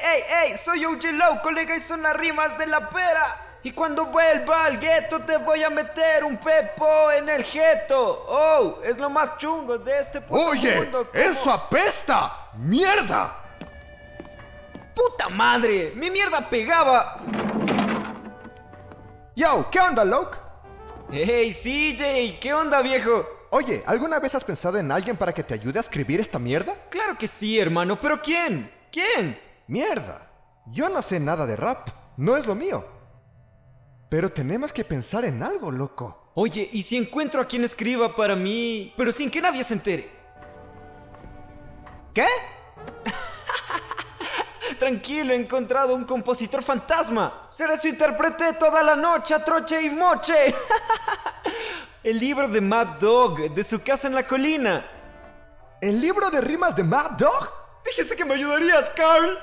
Hey, soy OG Low, colega, y son las rimas de la pera. Y cuando vuelva al gueto te voy a meter un pepo en el gueto. Oh, es lo más chungo de este puto Oye, mundo. eso apesta. ¡Mierda! ¡Puta madre! ¡Mi mierda pegaba! Yo, ¿qué onda, Loke? Hey, CJ, ¿qué onda, viejo? Oye, ¿alguna vez has pensado en alguien para que te ayude a escribir esta mierda? Claro que sí, hermano, pero ¿quién? ¿Quién? Mierda. Yo no sé nada de rap. No es lo mío. Pero tenemos que pensar en algo, loco. Oye, ¿y si encuentro a quien escriba para mí, pero sin que nadie se entere? ¿Qué? Tranquilo, he encontrado un compositor fantasma. Seré su intérprete toda la noche, a troche y moche. El libro de Mad Dog, de su casa en la colina. ¿El libro de rimas de Mad Dog? Dijiste que me ayudarías, Carl.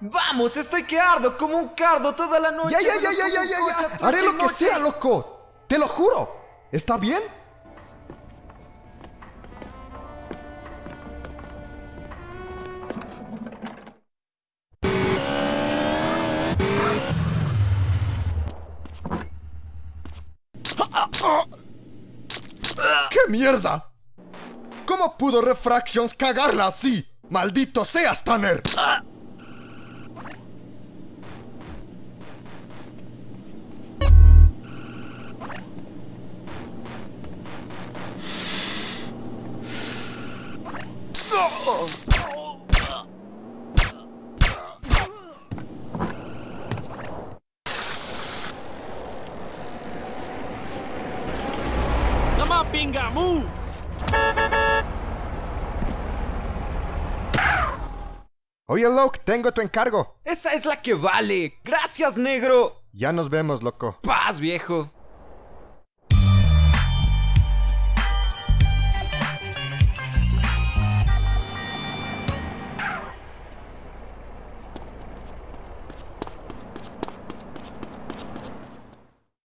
Vamos, estoy que ardo como un cardo toda la noche. Ya, ya, ya, ya, ya, ya, Haré lo que sea, loco. Te lo juro. ¿Está bien? ¡Qué mierda! ¿Cómo pudo Refractions cagarla así? ¡Maldito seas, Tanner! Nama pingamu. Oye, Loke, tengo tu encargo. Esa es la que vale. Gracias, negro. Ya nos vemos, loco. Paz, viejo.